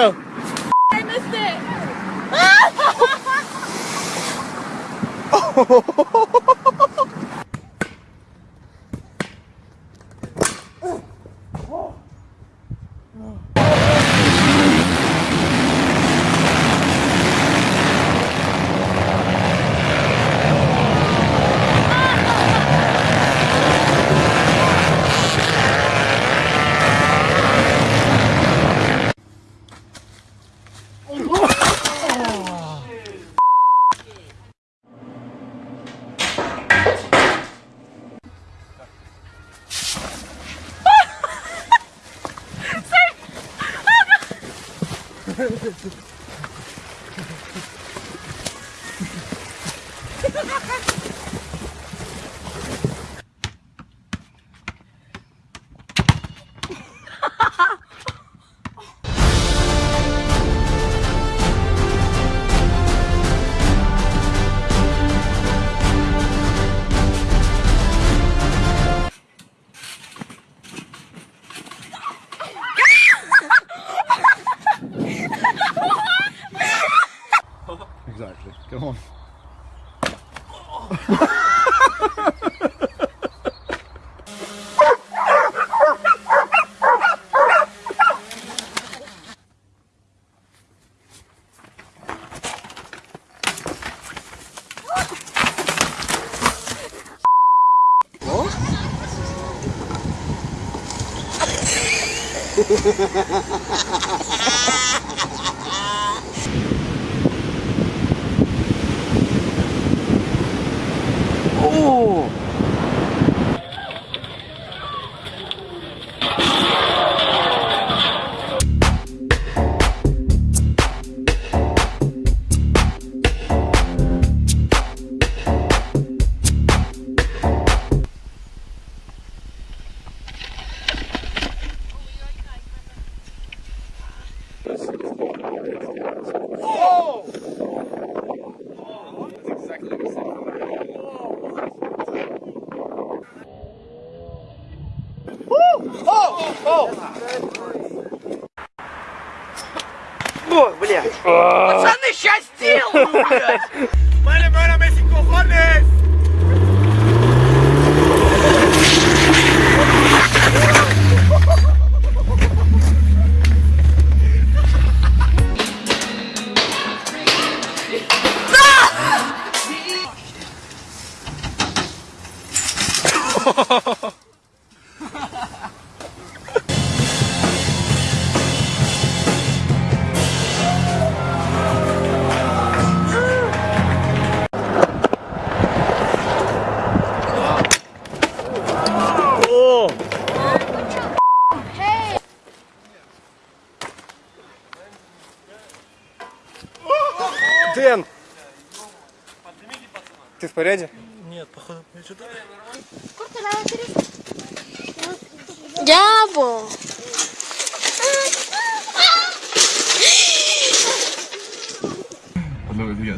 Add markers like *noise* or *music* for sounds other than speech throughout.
go. I missed it. *laughs* *laughs* Ha ha ha! おお Пацаны, сейчас сделаю, *laughs* блядь.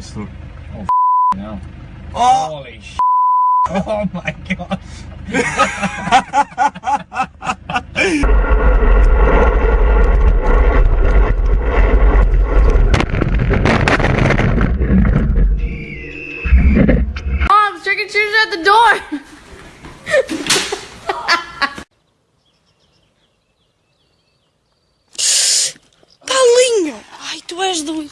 Look, we get stuck. Mom, trick and treaters at the door. Paulinho. Ai, tu és doido.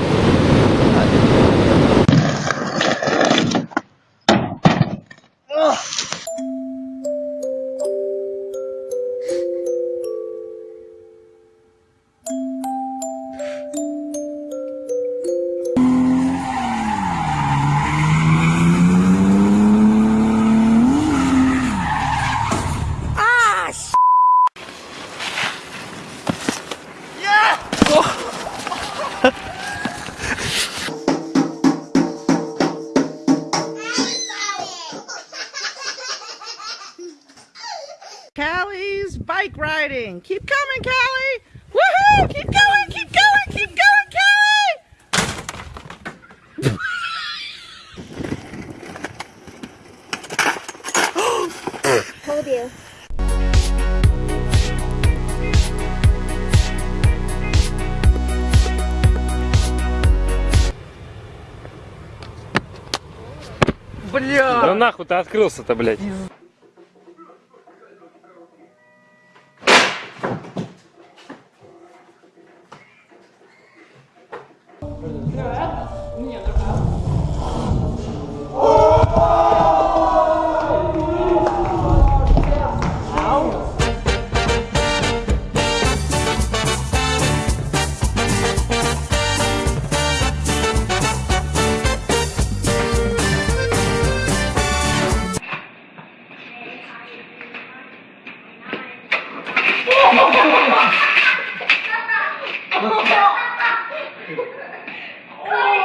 Callie's bike riding. Keep coming, Callie. Woohoo! Keep going, keep going, keep going, Callie. Told you. Да нахуй ты открылся-то, блядь. Bye.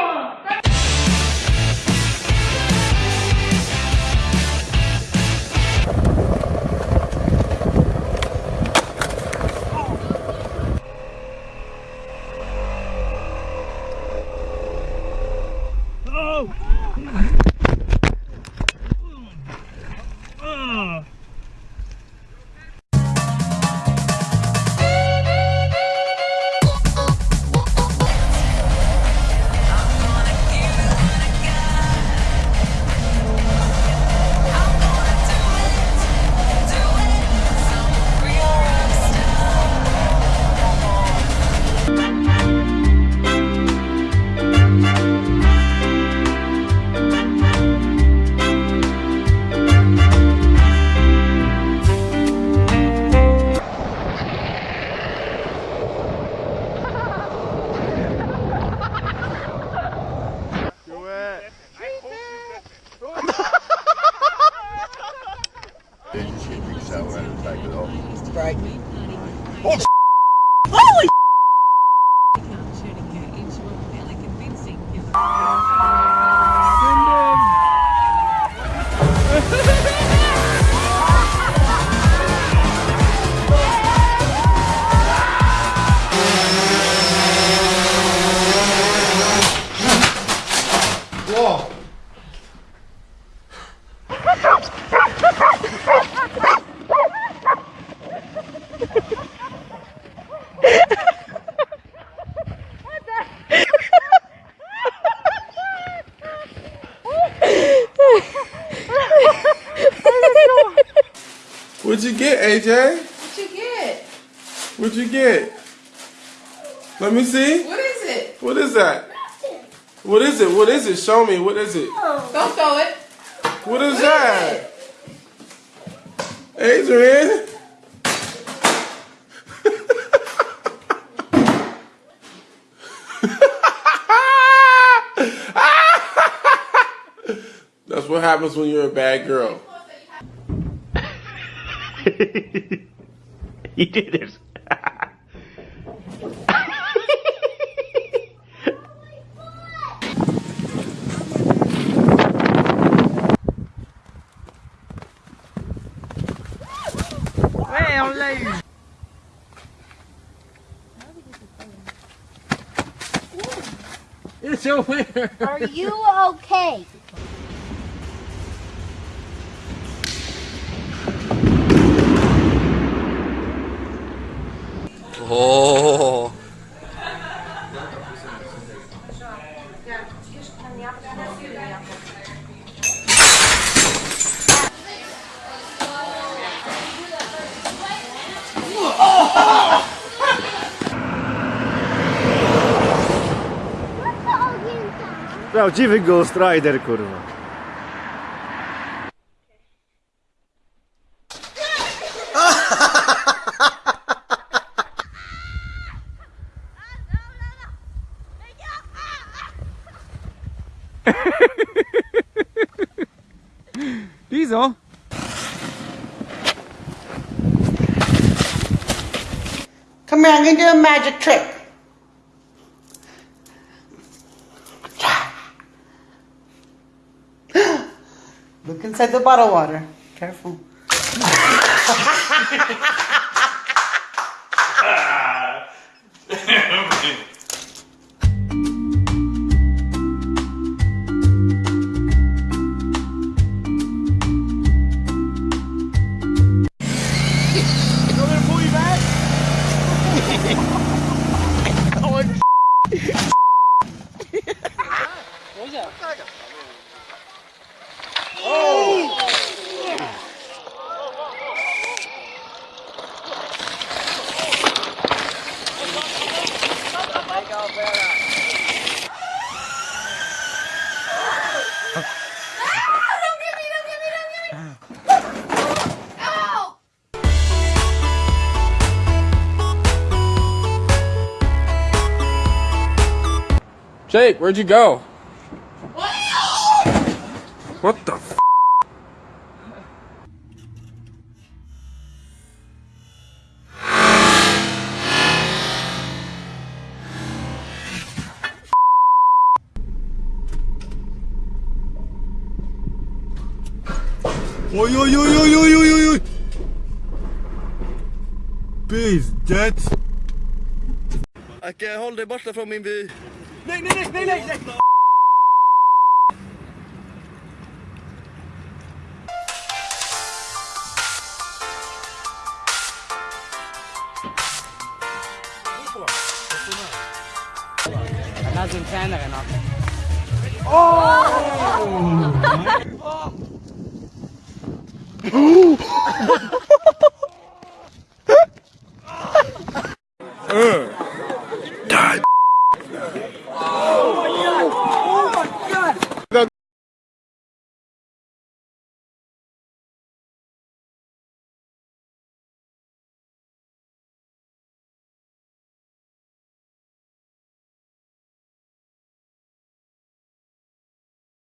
Then you should be somewhere in the back of. Right. Oh, What'd you get, AJ? What'd you get? What'd you get? Let me see. What is it? What is that? What is it? What is it? Show me. What is it? Don't throw it. What is that? Adrian? *laughs* That's what happens when you're a bad girl. *laughs* You did it. Ouais, on l'a. It's over. Are you okay? *laughs* Oh. Prawdziwy Ghost Rider, kurwa. *laughs* I'm do a magic trick. Look inside the bottle water. Careful. *laughs* Hehehehe *laughs* Jake, where'd you go? What the f? Oj, oj, oj, oj, oj, oj, oj, oj. Pizdet. Ikke hold deg borte fra min by. Nej, nej, nej, nej, nej, nej. لازم ثاني غنى